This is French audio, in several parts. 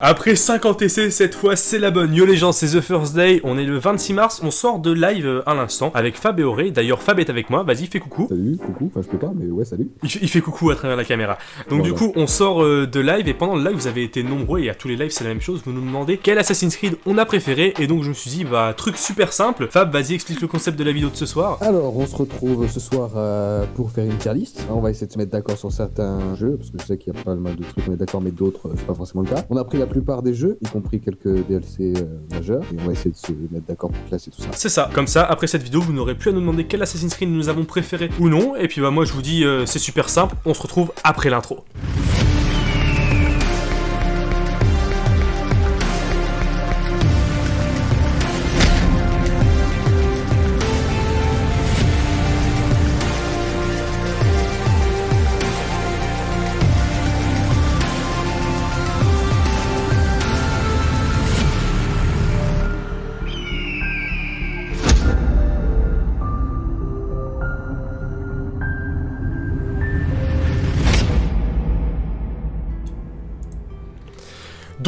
Après 50 essais, cette fois c'est la bonne. Yo les gens, c'est The First Day, on est le 26 mars, on sort de live euh, à l'instant avec Fab et Auré. D'ailleurs Fab est avec moi, vas-y fais coucou. Salut, coucou, enfin je peux pas, mais ouais, salut. Il fait, il fait coucou à travers la caméra. Donc du coup on sort euh, de live et pendant le live vous avez été nombreux et à tous les lives c'est la même chose, vous nous demandez quel Assassin's Creed on a préféré et donc je me suis dit bah truc super simple. Fab vas-y explique le concept de la vidéo de ce soir. Alors, on se retrouve ce soir euh, pour faire une tier list. On va essayer de se mettre d'accord sur certains jeux, parce que je sais qu'il y a pas mal de trucs, on est d'accord, mais d'autres, c'est pas forcément le cas. On a pris la plupart des jeux, y compris quelques DLC euh, majeurs, et on va essayer de se mettre d'accord pour classer tout ça. C'est ça, comme ça, après cette vidéo, vous n'aurez plus à nous demander quel Assassin's Creed nous avons préféré ou non, et puis bah moi je vous dis, euh, c'est super simple, on se retrouve après l'intro.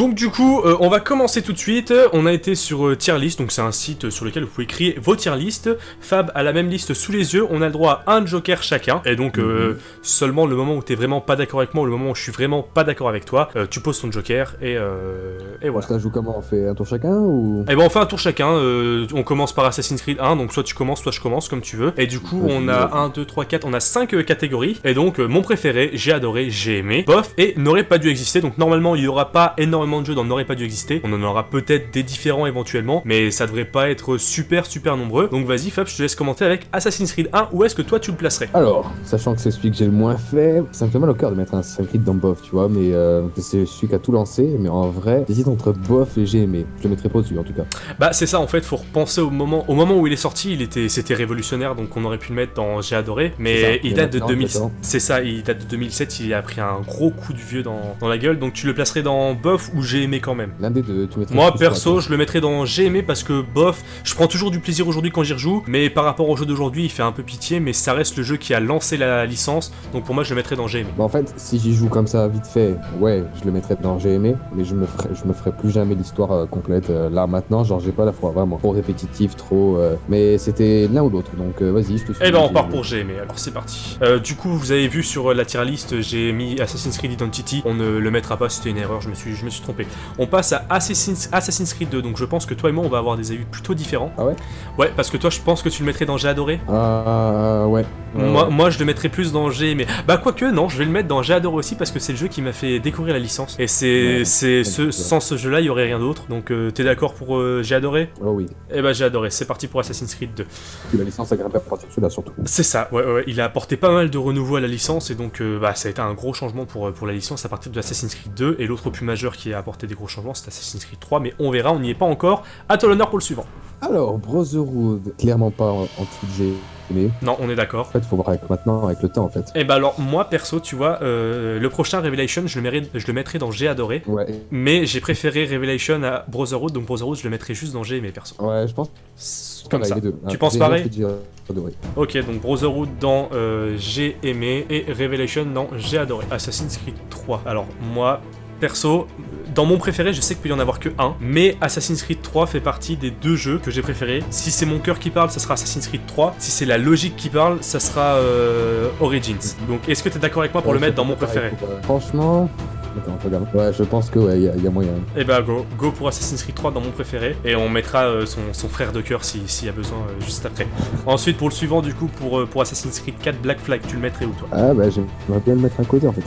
Donc du coup, euh, on va commencer tout de suite. On a été sur euh, tier list, donc c'est un site sur lequel vous pouvez créer vos tier list. Fab a la même liste sous les yeux. On a le droit à un joker chacun. Et donc euh, seulement le moment où t'es vraiment pas d'accord avec moi, ou le moment où je suis vraiment pas d'accord avec toi, euh, tu poses ton joker et, et voilà. Ça joue comment? On fait un tour chacun ou? Et ben on fait un tour chacun. on commence par Assassin's Creed 1, donc soit tu commences, soit je commence comme tu veux. Et du coup, on a bien. 1, 2, 3, 4, on a 5 catégories. Et donc mon préféré, j'ai adoré, j'ai aimé, bof, et n'aurait pas dû exister. Donc normalement, il y aura pas énormément de jeux dans n'aurait pas dû exister. On en aura peut-être des différents éventuellement, mais ça devrait pas être super super nombreux. Donc vas-y Fab, je te laisse commenter avec Assassin's Creed 1. Où est-ce que toi tu le placerais? Alors, sachant que c'est celui que j'ai le moins fait, ça me fait mal au cœur de mettre un Assassin's Creed dans Bof, tu vois, mais euh, c'est celui qui a tout lancé, mais en vrai, j'hésite entre Bof et j'ai aimé. Je le mettrai pas au-dessus en tout cas. Bah c'est ça en fait, faut repenser au moment au moment où il est sorti, il était c'était révolutionnaire donc on aurait pu le mettre dans J'ai adoré, mais ça. il date de maintenant, 2000 maintenant. c'est ça, il date de 2007, il a pris un gros coup de vieux dans, dans la gueule donc tu le placerais dans bof ou j'ai aimé quand même. L'un des deux, tu mettrais Moi perso, je le mettrais dans j'ai aimé parce que bof, je prends toujours du plaisir aujourd'hui quand j'y rejoue, mais par rapport au jeu d'aujourd'hui, il fait un peu pitié mais ça reste le jeu qui a lancé la licence, donc pour moi je le mettrais dans j'ai aimé. Bah, en fait, si j'y joue comme ça vite fait, ouais, je le mettrais dans j'ai aimé, mais je me ferai, je me ferai plus jamais l'histoire euh, complète. Euh, là maintenant, genre j'ai pas la foi, vraiment trop répétitif, trop. euh, Mais c'était l'un ou l'autre, donc vas-y, je te suis. Eh ben on part pour j'ai aimé, alors c'est parti. Du coup vous avez vu sur la tier list j'ai mis Assassin's Creed Identity, on ne le mettra pas, c'était une erreur, je me suis, je me suis trompé. On passe à Assassin's, Assassin's Creed 2, donc je pense que toi et moi on va avoir des avis plutôt différents. Ah ouais? Ouais, parce que toi je pense que tu le mettrais dans j'ai adoré. Ah ouais. Ouais, moi, je le mettrais plus dans j'ai aimé. Bah quoique non, je vais le mettre dans j'ai adoré aussi parce que c'est le jeu qui m'a fait découvrir la licence. Et c'est Ouais, ce, sans ce jeu là il y aurait rien d'autre, donc euh, t'es d'accord pour euh, j'ai adoré? Oh oui. Eh bah j'ai adoré, c'est parti pour Assassin's Creed 2. Puis la licence a grimpé à partir de celui-là surtout. C'est ça, ouais, ouais, il a apporté pas mal de renouveau à la licence et donc euh, bah, ça a été un gros changement pour, euh, pour la licence à partir de Assassin's Creed 2 et l'autre plus majeur qui a apporté des gros changements c'est Assassin's Creed 3 mais on verra, on n'y est pas encore. À toi l'honneur pour le suivant. Alors, Brotherhood, clairement pas en, dessous de j'ai aimé. Non, on est d'accord. En fait, faut voir avec maintenant, avec le temps en fait. Et bah alors moi perso tu vois, euh, le prochain Revelation je le, mérite- je le mettrai dans J'ai adoré Ouais. mais j'ai préféré Revelation à Brotherhood donc Brotherhood je le mettrai juste dans J'ai aimé perso. Ouais, je pense Comme ça. les deux. Tu Ah, penses pareil. Ok, donc Brotherhood dans euh, J'ai aimé et Revelation dans J'ai adoré. Assassin's Creed 3. Alors moi, perso, dans mon préféré, je sais qu'il peut y en avoir que un, mais Assassin's Creed 3 fait partie des deux jeux que j'ai préférés. Si c'est mon cœur qui parle, ça sera Assassin's Creed 3. Si c'est la logique qui parle, ça sera euh, Origins. Donc est-ce que tu es d'accord avec moi pour Ouais, le mettre dans mon préféré? Franchement. Attends, regarde. Ouais, je pense que ouais, il y, a- y a moyen. Eh bah go, go pour Assassin's Creed 3 dans mon préféré, et on mettra euh, son, son frère de cœur si- s'il y a besoin euh, juste après. Ensuite pour le suivant du coup, pour, pour Assassin's Creed 4 Black Flag, tu le mettrais où toi? Ah bah j'aimerais bien le mettre à côté en fait.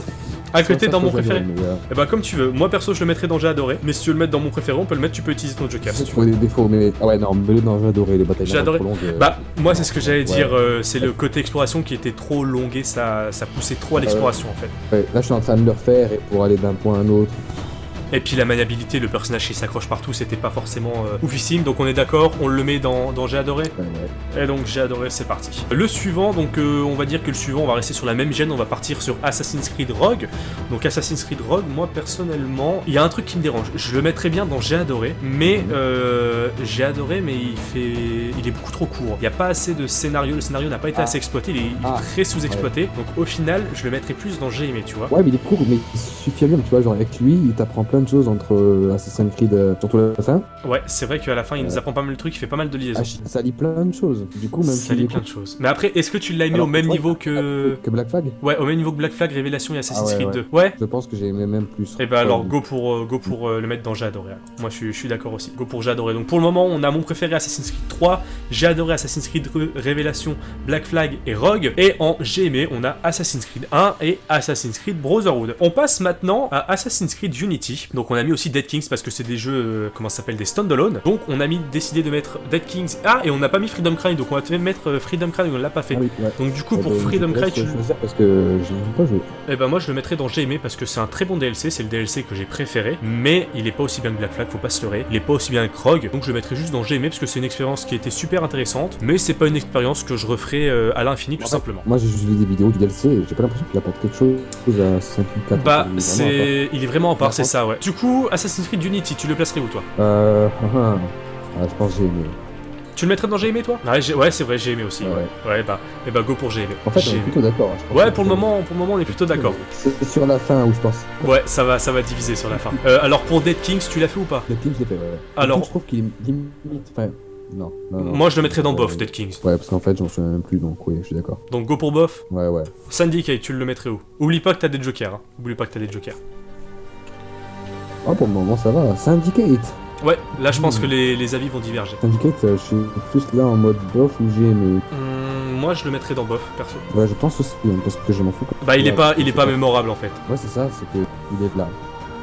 À côté Ça, dans mon préféré mais, euh, Eh bah comme tu veux, moi perso je le mettrais dans J'ai adoré, mais si tu veux le mettre dans mon préféré, on peut le mettre, tu peux utiliser ton joker si tu veux. des défauts, mais. Ah ouais, non, mais non, j'ai adoré les batailles. J'ai adoré. longues, euh, Bah moi c'est ce que j'allais dire, euh, c'est le côté exploration qui était trop longué, ça, ça poussait trop à l'exploration en fait. ouais, là, je suis en train de le refaire et pour aller d'un point à un autre. Et puis la maniabilité, le personnage qui s'accroche partout, c'était pas forcément euh, oufissime, donc on est d'accord, on le met dans, dans J'ai adoré. Et donc j'ai adoré, c'est parti. Le suivant, donc euh, on va dire que le suivant, on va rester sur la même gêne, on va partir sur Assassin's Creed Rogue. Donc Assassin's Creed Rogue, moi personnellement, il y a un truc qui me dérange. Je le mettrais bien dans J'ai adoré, mais Mhm. euh, j'ai adoré, mais il fait, il est beaucoup trop court. Il n'y a pas assez de scénario, le scénario n'a pas été Ah. assez exploité, il est, il est Ah. très sous-exploité. Donc au final, je le mettrais plus dans J'ai aimé, tu vois. Ouais, mais il est court, mais il suffit bien, tu vois. Genre, avec lui, il t'apprend plein de choses entre euh, Assassin's Creed, euh, surtout la fin. Ouais, c'est vrai qu'à la fin, il nous Ouais. apprend pas mal de trucs, il fait pas mal de liaisons. Ah, ça lit plein de choses. Du coup, même Ça si lit plein de choses. Mais après, est-ce que tu l'as aimé Alors, au même niveau que. que Black Flag, Ouais, au même niveau que Black Flag, Révélation et Assassin's Ah ouais, Creed ouais. 2 Ouais je pense que j'ai aimé même plus. Et bah alors Ouais. go pour, euh, go pour euh, le mettre dans J'ai adoré. alors. Moi je suis, je suis d'accord aussi. Go pour J'ai adoré. Donc pour le moment on a mon préféré Assassin's Creed 3, J'ai adoré Assassin's Creed Re- Révélation, Black Flag et Rogue. Et en J'ai aimé on a Assassin's Creed 1 et Assassin's Creed Brotherhood. On passe maintenant à Assassin's Creed Unity. Donc on a mis aussi Dead Kings parce que c'est des jeux, euh, comment ça s'appelle, des standalone. Donc on a mis décidé de mettre Dead Kings. Ah et on n'a pas mis Freedom Cry donc on va même mettre euh, Freedom Cry on l'a pas fait. Ah oui, ouais. Donc du coup Eh pour ben, Freedom Cry tu... parce que j'ai pas joué. Eh ben moi je le mettrais dans J'ai aimé parce que c'est un très bon DLC, c'est le DLC que j'ai préféré, mais il est pas aussi bien que Black Flag, faut pas se leurrer, il est pas aussi bien que Rogue, donc je le mettrais juste dans J'ai aimé parce que c'est une expérience qui était super intéressante, mais c'est pas une expérience que je referai euh, à l'infini tout En fait, simplement. Moi, j'ai juste vu des vidéos du DLC et j'ai pas l'impression qu'il apporte quelque chose à Assassin's Creed 4. Bah Il est vraiment à part. c'est... il est vraiment à part, Par c'est ça ouais. Du coup, Assassin's Creed Unity, tu le placerais où toi Euh. ah, je pense que j'ai aimé. Tu le mettrais dans J'ai aimé toi Ouais, c'est vrai, J'ai aimé aussi, ouais. Ouais. Ouais bah, eh bah go pour J'ai aimé. En fait, on est aimé. plutôt d'accord. hein, Ouais pour le moment, pour le moment on est plutôt d'accord. C'est sur la fin où je pense. Ouais, ça va, ça va diviser sur la fin. Euh, alors pour Dead Kings, tu l'as fait ou pas Le King, je l'ai fait, ouais. ouais. Alors- je trouve qu'il est limite. Enfin, non. non, non. Moi je le mettrais dans Bof, Euh, Dead Kings. Ouais, parce qu'en fait, j'en souviens même plus, donc oui, je suis d'accord. Donc go pour Bof. Ouais, ouais. Syndicate, tu le mettrais où? Oublie pas que t'as des jokers. Hein. Oublie pas que t'as des jokers. Oh, pour le moment, ça va. Syndicate. Ouais, là je pense Hmm. que les, les avis vont diverger. Syndicate, euh, je suis plus là en mode bof où j'ai aimé. Hmm, moi je le mettrais dans bof, perso. Ouais, je pense aussi, hein, parce que je m'en fous. Bah il est pas, il est pas mémorable en fait. Ouais, c'est ça, c'est que il est là.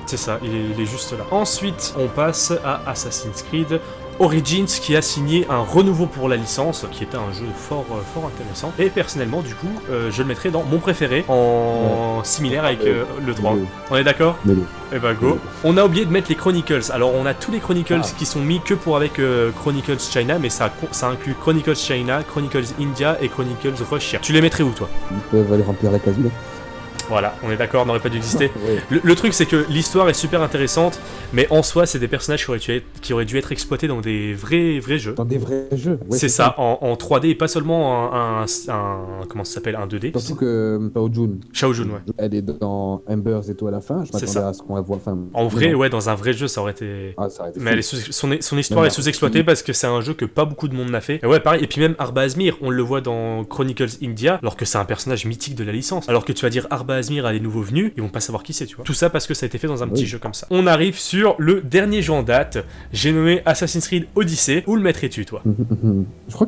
C'est ça, il est, il est juste là. Ensuite, on passe à Assassin's Creed Origins qui a signé un renouveau pour la licence, qui était un jeu fort, euh, fort intéressant. Et personnellement, du coup, euh, je le mettrais dans mon préféré, en similaire avec euh, le 3. Mais- On est d'accord le- Eh bah go. On a oublié de mettre les Chronicles. Alors on a tous les Chronicles Ah. qui sont mis que pour avec euh, Chronicles China, mais ça, ça inclut Chronicles China, Chronicles India et Chronicles Russia. Tu les mettrais où toi? Ils peuvent aller remplir la case là. Voilà, on est d'accord, n'aurait pas dû exister. Le, le truc c'est que l'histoire est super intéressante, mais en soi c'est des personnages qui auraient, dû être, qui auraient dû être exploités dans des vrais, vrais jeux. Dans des vrais jeux. Ouais, c'est ça, en, en 3D et pas seulement un, un- un- comment ça s'appelle, un 2D. Surtout que euh, Pao Jun, Shao Jun, ouais. elle est dans Embers et tout à la fin. Je C'est m'attendais ça. à ce qu'on la voit. Enfin, En vrai, non. ouais, dans un vrai jeu ça aurait été... Ah, ça aurait été Mais fou. elle est sous- son, son histoire est sous-exploitée parce que c'est un jeu que pas beaucoup de monde n'a fait. Et ouais, pareil. Et puis même Arba Azmir, on le voit dans Chronicles India, alors que c'est un personnage mythique de la licence. Alors que tu vas dire Arba Azmir à des nouveaux venus, ils vont pas savoir qui c'est, tu vois. Tout ça parce que ça a été fait dans un petit jeu comme ça. On arrive sur le dernier jeu en date. J'ai nommé Assassin's Creed Odyssey. Où le mettrais-tu, toi? Je crois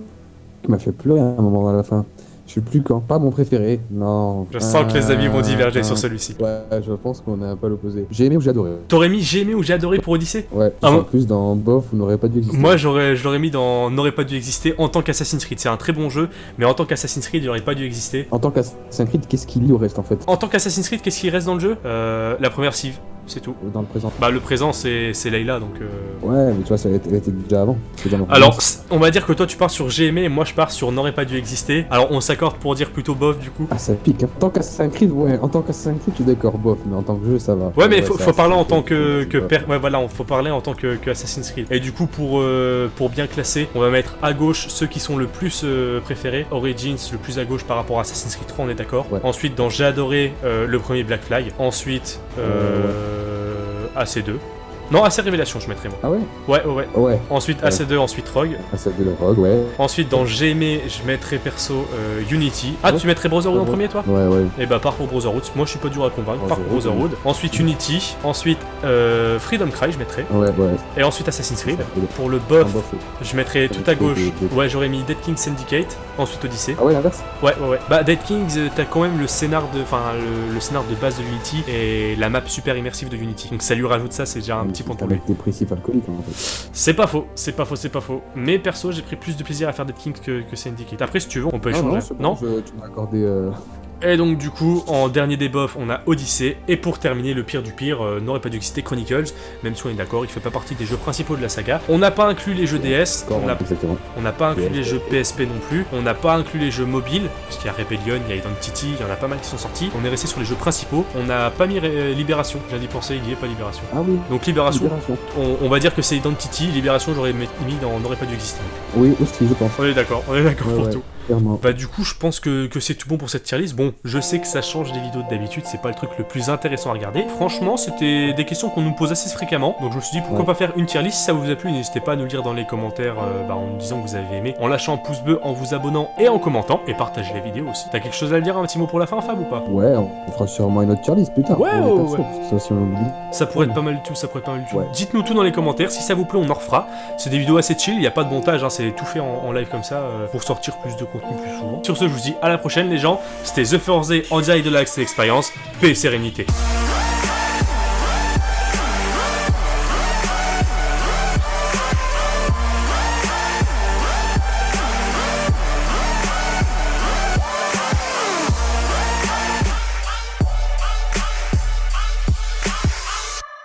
qu'il m'a fait pleurer à un moment à la fin. Je suis plus quand. Pas mon préféré. Non. Je sens que les avis vont diverger Ah, sur celui-ci. Ouais, je pense qu'on est un peu l'opposé. J'ai aimé ou j'ai adoré. T'aurais mis J'ai aimé ou J'ai adoré pour Odyssey Ouais, Ah, en plus dans Bof, on n'aurait pas dû exister. Moi, j'aurais, je l'aurais mis dans N'aurait pas dû exister en tant qu'Assassin's Creed. C'est un très bon jeu, mais en tant qu'Assassin's Creed, il aurait pas dû exister. En tant qu'Assassin's Creed, qu'est-ce qu'il y au reste en fait? En tant qu'Assassin's Creed, qu'est-ce qui reste dans le jeu? Euh, La première cive, c'est tout. Dans le présent. Bah le présent c'est c'est Layla donc. euh, Ouais, mais tu vois, ça a été, elle était déjà avant. Alors on va dire que toi tu pars sur J'ai aimé et moi je pars sur N'aurait pas dû exister. Alors on s'accorde pour dire plutôt bof du coup. Ah, ça pique. hein. En tant qu'Assassin's Creed, ouais, en tant qu'Assassin's Creed, tu es d'accord, bof, mais en tant que jeu, ça va. Ouais mais faut, ça- faut parler en tant que, que per- ouais voilà on- faut parler en tant que, que Assassin's Creed. Et du coup pour euh, pour bien classer on va mettre à gauche ceux qui sont le plus euh, préférés. Origins le plus à gauche par rapport à Assassin's Creed 3 on est d'accord. Ouais. Ensuite dans J'ai adoré euh, le premier Black Flag. Ensuite AC2. Non AC Révélation je mettrais moi. Ah ouais Ouais ouais ouais. Ouais. Ensuite Ouais. AC2 ensuite Rogue. Ah, celle de le Rogue, ouais. Ensuite, dans J'ai aimé, je mettrais perso euh, Unity. Ah, Ouais. tu mettrais Brotherhood en premier, toi Ouais, ouais. Eh bah, pars pour Brotherhood. Moi, je suis pas dur à convaincre. Pars pour Brotherhood. Ensuite, Unity. Ensuite, euh, Freedom Cry, je mettrais. Ouais, ouais. Et ensuite, Assassin's Creed. Pour le buff, je mettrais tout à gauche. Ouais, j'aurais mis Dead King Syndicate. Ensuite, Odyssey. Ah ouais, l'inverse Ouais, ouais, ouais. Bah, Dead Kings, euh, t'as quand même le scénar de, enfin, le, le scénar de base de Unity et la map super immersive de Unity. Donc, ça lui rajoute ça, c'est déjà un petit point pour lui. Avec des dépressif alcoolique, en fait. C'est pas faux, c'est pas faux, c'est pas faux. Mais perso, j'ai pris plus de plaisir à faire Dead Kings que, que Syndicate. Après, si tu veux, on peut échanger. non, c'est bon, je- tu m'as accordé. euh, Et donc du coup, en dernier débuff, on a Odyssey, et pour terminer, le pire du pire, euh, n'aurait pas dû exister Chronicles, même si on est d'accord, il fait pas partie des jeux principaux de la saga. On n'a pas inclus les jeux DS, on n'a pas inclus les jeux PSP non plus, on n'a pas inclus les jeux mobiles, parce qu'il y a Rebellion, il y a Identity, il y en a pas mal qui sont sortis. On est resté sur les jeux principaux, on n'a pas mis Ré- Libération, j'ai d'y penser, il y est pas Libération. Ah oui, Donc Libération, Libération. on, on va dire que c'est Identity, Libération j'aurais mis mis dans n'aurait pas dû exister. Oui, aussi, je pense. On est d'accord, on est d'accord Ouais, pour ouais. tout. Clairement. Bah du coup je pense que, que c'est tout bon pour cette tier list. Bon, je sais que ça change des vidéos de d'habitude, c'est pas le truc le plus intéressant à regarder. Franchement, c'était des questions qu'on nous pose assez fréquemment, donc je me suis dit pourquoi Ouais. pas faire une tier list. Si ça vous a plu, n'hésitez pas à nous le dire dans les commentaires euh, bah, en nous disant que vous avez aimé, en lâchant un pouce bleu, en vous abonnant et en commentant, et partagez la vidéo aussi. T'as quelque chose à dire, un petit mot pour la fin, Fab ou pas? Ouais, on fera sûrement une autre tier list plus tard. Ouais, ouais, persos, ça aussi on. Ça pourrait être pas mal du tout, ça pourrait être pas mal du tout. Dites-nous tout dans les commentaires, si ça vous plaît, on en refera. C'est des vidéos assez chill, il n'y a pas de montage, hein, c'est tout fait en, en live comme ça euh, pour sortir plus de Sur ce, je vous dis à la prochaine les gens. C'était The Forze en direct de l'Axe Experience. Paix et sérénité.